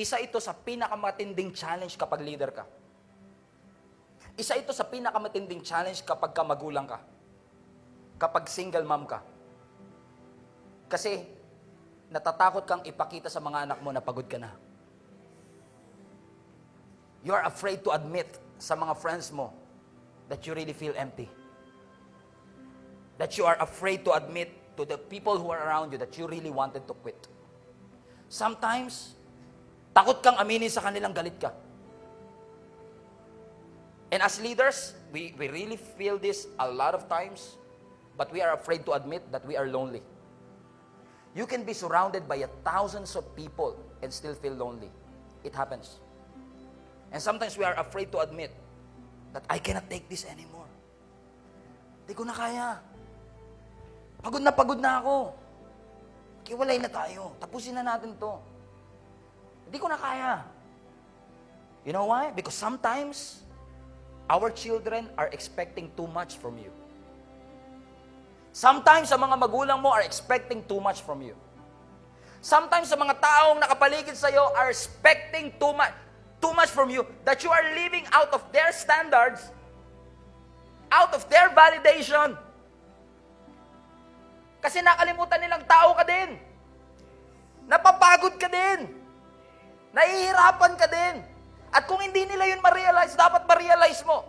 Isa ito sa pinakamatinding challenge kapag leader ka. Isa ito sa pinakamatinding challenge kapag ka magulang ka. Kapag single mom ka. Kasi natatakot kang ipakita sa mga anak mo na pagod ka na. You are afraid to admit sa mga friends mo that you really feel empty. That you are afraid to admit to the people who are around you that you really wanted to quit. Sometimes, takot kang aminin sa kanilang galit ka. And as leaders, we, we really feel this a lot of times, but we are afraid to admit that we are lonely. You can be surrounded by a thousands of people and still feel lonely. It happens. And sometimes we are afraid to admit that I cannot take this anymore. Hindi ko na kaya. Pagod na pagod na ako. Kiwalay na tayo. Tapusin na natin to. Hindi ko na kaya. You know why? Because sometimes, our children are expecting too much from you. Sometimes, sa mga magulang mo are expecting too much from you. Sometimes, sa mga taong nakapaligid sa iyo are expecting too much, too much from you that you are living out of their standards, out of their validation. Kasi nakalimutan nilang tao ka din. Napapagod ka din. Nahihirapan ka din. At kung hindi nila yun ma-realize, dapat ma-realize mo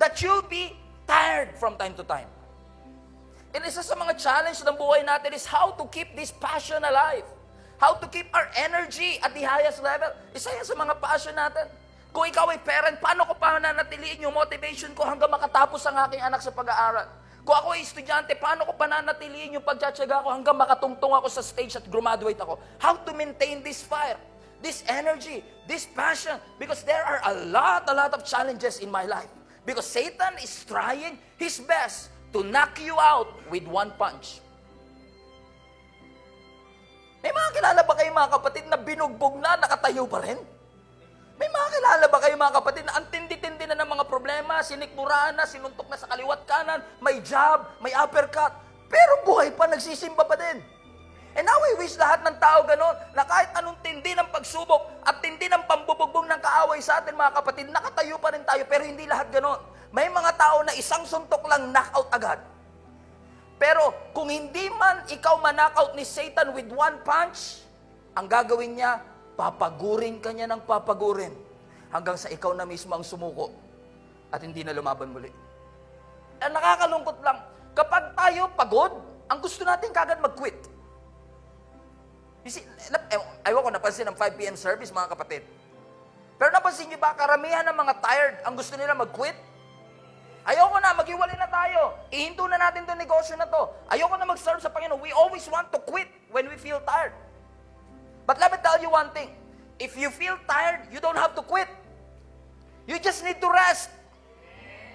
that you'll be tired from time to time. And isa sa mga challenge ng buhay natin is how to keep this passion alive. How to keep our energy at the highest level. Isa yan sa mga passion natin. Kung ikaw ay parent, paano ko pa nanatiliin yung motivation ko hanggang makatapos ang aking anak sa pag-aaral? Kung ako ay estudyante, paano ko pananatiliin yung pagtsatsaga ko hanggang makatungtong ako sa stage at graduate ako? How to maintain this fire, this energy, this passion? Because there are a lot, a lot of challenges in my life. Because Satan is trying his best to knock you out with one punch. May mga kilala ba kayo mga kapatid na binugbog na, nakatayo pa rin? May mga kilala ba kayo mga kapatid na ang tindi-tindi na ng mga problema, sinikmuraan na, sinuntok na sa kaliwat kanan, may job, may uppercut, pero buhay pa, nagsisimba pa din. And now we wish lahat ng tao ganon, na kahit anong tindi ng pagsubok at tindi ng pambubugbong ng kaaway sa atin mga kapatid, nakatayo pa rin tayo, pero hindi lahat ganon. May mga tao na isang suntok lang knockout agad. Pero kung hindi man ikaw manakaut ni Satan with one punch, ang gagawin niya, papagurin ka niya ng papagurin hanggang sa ikaw na mismo ang sumuko at hindi na lumaban muli. Ang nakakalungkot lang, kapag tayo pagod, ang gusto natin kagad mag-quit. You see, ewan ko, napansin ng 5 p.m. service, mga kapatid. Pero napansin niyo ba, karamihan ng mga tired, ang gusto nila mag-quit? Ayoko na, maghiwalay na tayo. Ihinto na natin itong negosyo na to. Ayoko na mag-serve sa Panginoon. We always want to quit when we feel tired. But let me tell you one thing. If you feel tired, you don't have to quit. You just need to rest.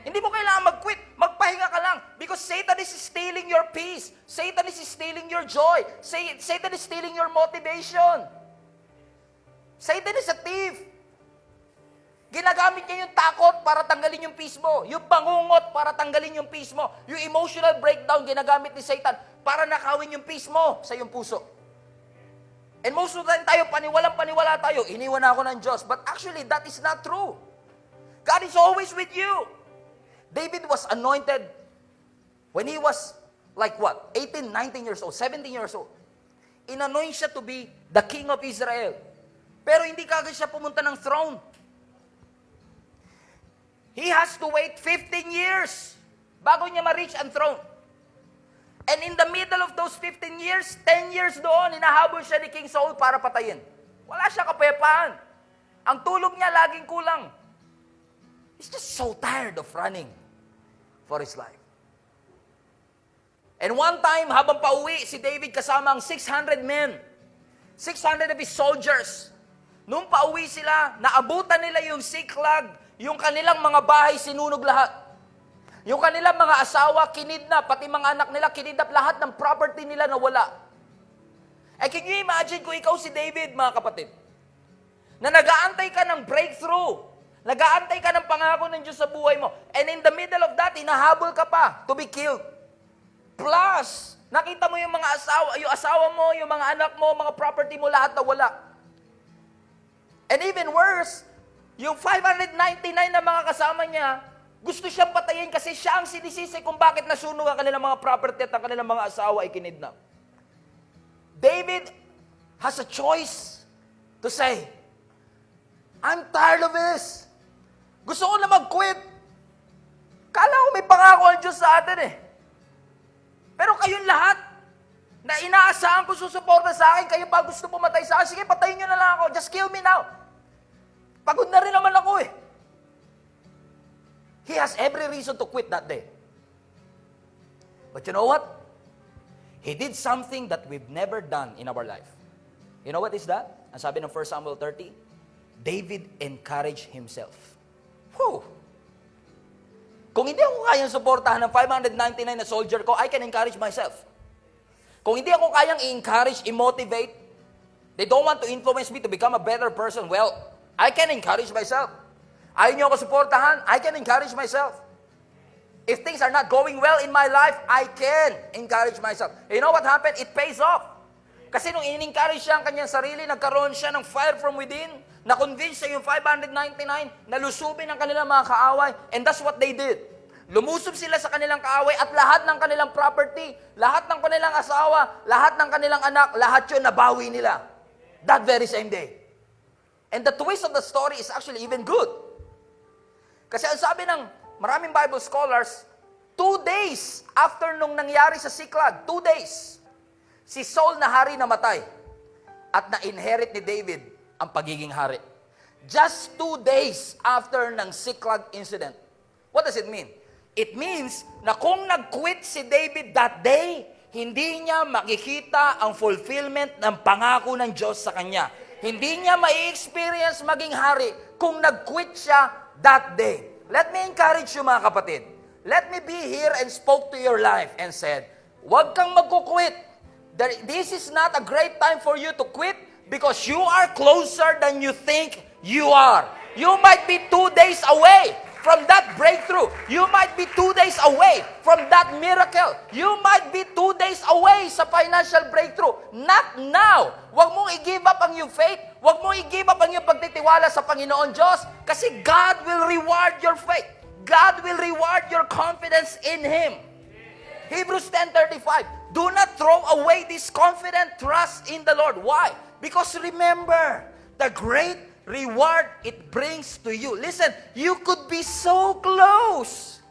Hindi mo kailangan mag-quit. Magpahinga ka lang. Because Satan is stealing your peace. Satan is stealing your joy. Sa- Satan is stealing your motivation. Satan is a thief. Ginagamit niya yung takot para tanggalin yung peace mo. Yung bangungot para tanggalin yung peace mo. Yung emotional breakdown ginagamit ni Satan para nakawin yung peace mo sa iyong puso. And most of the time tayo, paniwalang paniwala tayo, iniwan ako ng Diyos. But actually, that is not true. God is always with you. David was anointed when he was like what? 18, 19 years old, 17 years old. Inanoint siya to be the king of Israel. Pero hindi kagad siya pumunta ng throne. He has to wait 15 years bago niya ma-reach ang throne. And in the middle of those 15 years, 10 years doon, hinahabol siya ni King Saul para patayin. Wala siya kapayapaan. Ang tulog niya laging kulang. He's just so tired of running for his life. And one time, habang pauwi, si David kasama ang 600 men, 600 of his soldiers. Nung pauwi sila, naabutan nila yung siklag, yung kanilang mga bahay sinunog lahat. Yung kanilang mga asawa, kinidnap, pati mga anak nila, kinidnap lahat ng property nila na wala. Eh, can you imagine kung ikaw si David, mga kapatid? Na nagaantay ka ng breakthrough. Nagaantay ka ng pangako ng Diyos sa buhay mo. And in the middle of that, hinahabol ka pa to be killed. Plus, nakita mo yung mga asawa, yung asawa mo, yung mga anak mo, mga property mo, lahat na wala. And even worse, yung 599 na mga kasama niya, gusto siyang patayin kasi siya ang sinisisi kung bakit nasunog ang kanilang mga property at ang kanilang mga asawa ay kinidnap. David has a choice to say, I'm tired of this. Gusto ko na mag-quit. Kala ko may pangako ang Diyos sa atin eh. Pero kayong lahat, na inaasahan ko susuporta sa akin, kayo pa gusto pumatay sa akin, sige, patayin nyo na lang ako. Just kill me now. Pagod na rin naman ako eh. He has every reason to quit that day. But you know what? He did something that we've never done in our life. You know what is that? Ang sabi ng 1 Samuel 30, David encouraged himself. Whew! Kung hindi ako kayang suportahan ng 599 na soldier ko, I can encourage myself. Kung hindi ako kayang i-encourage, i-motivate, they don't want to influence me to become a better person, well, I can encourage myself. Ayaw niyo ako suportahan, I can encourage myself. If things are not going well in my life, I can encourage myself. You know what happened? It pays off. Kasi nung in-encourage siya ang kanyang sarili, nagkaroon siya ng fire from within, na-convince siya yung 599, nalusubin ang kanilang mga kaaway, and that's what they did. Lumusob sila sa kanilang kaaway at lahat ng kanilang property, lahat ng kanilang asawa, lahat ng kanilang anak, lahat yun nabawi nila. That very same day. And the twist of the story is actually even good. Kasi ang sabi ng maraming Bible scholars, two days after nung nangyari sa Siklag, two days, si Saul na hari namatay at na-inherit ni David ang pagiging hari. Just two days after ng Siklag incident. What does it mean? It means na kung nag-quit si David that day, hindi niya makikita ang fulfillment ng pangako ng Diyos sa kanya. Hindi niya mai-experience maging hari kung nag-quit siya that day. Let me encourage you mga kapatid. Let me be here and spoke to your life and said, huwag kang magkukwit. There- This is not a great time for you to quit because you are closer than you think you are. You might be two days away from that breakthrough. You might be two days away from that miracle. You might be two days away sa financial breakthrough. Not now. Huwag mong i-give up ang iyong faith. Huwag mong i-give up ang iyong pagtitiwala sa Panginoon Diyos kasi God will reward your faith. God will reward your confidence in Him. Hebrews 10.35 Do not throw away this confident trust in the Lord. Why? Because remember, the great reward it brings to you. Listen, you could be so close.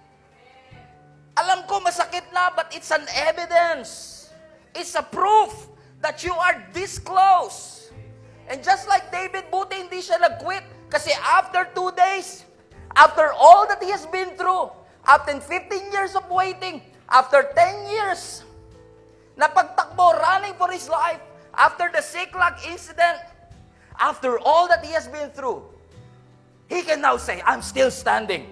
Alam ko masakit na, but it's an evidence. It's a proof that you are this close. And just like David, buti hindi siya nag-quit. Kasi after two days, after all that he has been through, after 15 years of waiting, after 10 years, na pagtakbo, running for his life, after the Siklag incident, after all that he has been through, he can now say, I'm still standing.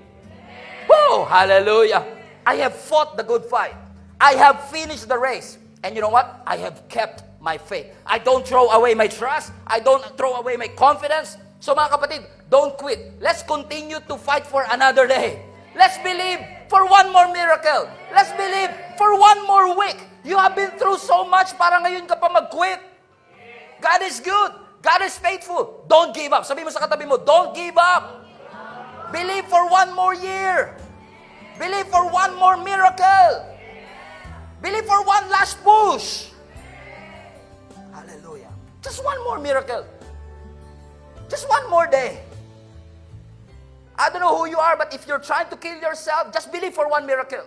Whoa, hallelujah. I have fought the good fight. I have finished the race. And you know what? I have kept my faith. I don't throw away my trust. I don't throw away my confidence. So mga kapatid, don't quit. Let's continue to fight for another day. Let's believe for one more miracle. Let's believe for one more week. You have been through so much para ngayon ka pa mag-quit. God is good. God is faithful. Don't give up. Sabi mo sa katabi mo, don't give up. Believe for one more year. Believe for one more miracle. Believe for one last push. Hallelujah. Just one more miracle. Just one more day. I don't know who you are, but if you're trying to kill yourself, just believe for one miracle.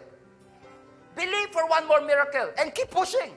Believe for one more miracle and keep pushing.